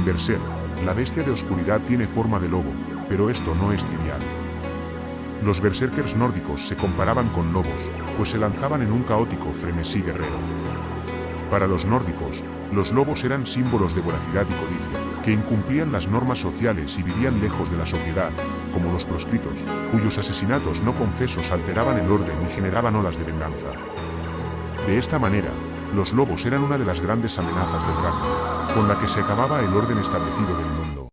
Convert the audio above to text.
En Berserk, la bestia de oscuridad tiene forma de lobo, pero esto no es trivial. Los berserkers nórdicos se comparaban con lobos, pues se lanzaban en un caótico frenesí guerrero. Para los nórdicos, los lobos eran símbolos de voracidad y codicia, que incumplían las normas sociales y vivían lejos de la sociedad, como los proscritos, cuyos asesinatos no confesos alteraban el orden y generaban olas de venganza. De esta manera, los lobos eran una de las grandes amenazas del Ragnarok, con la que se acababa el orden establecido del mundo.